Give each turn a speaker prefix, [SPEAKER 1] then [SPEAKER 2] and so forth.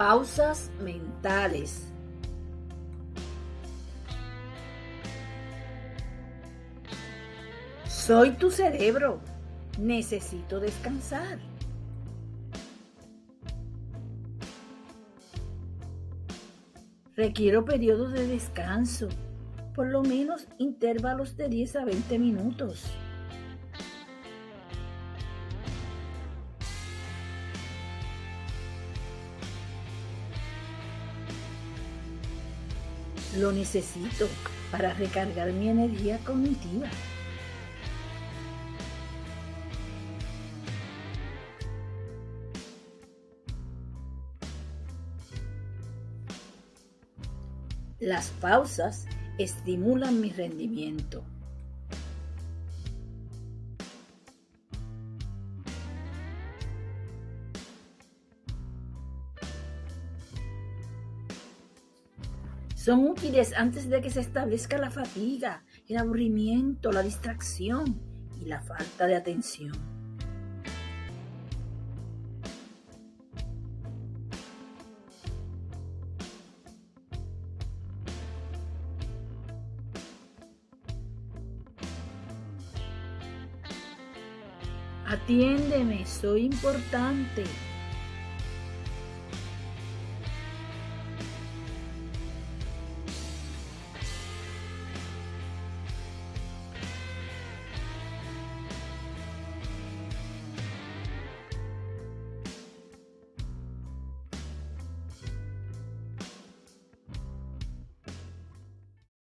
[SPEAKER 1] Pausas mentales. Soy tu cerebro. Necesito descansar. Requiero periodos de descanso, por lo menos intervalos de 10 a 20 minutos. Lo necesito para recargar mi energía cognitiva. Las pausas estimulan mi rendimiento. Son útiles antes de que se establezca la fatiga, el aburrimiento, la distracción y la falta de atención. Atiéndeme, soy importante.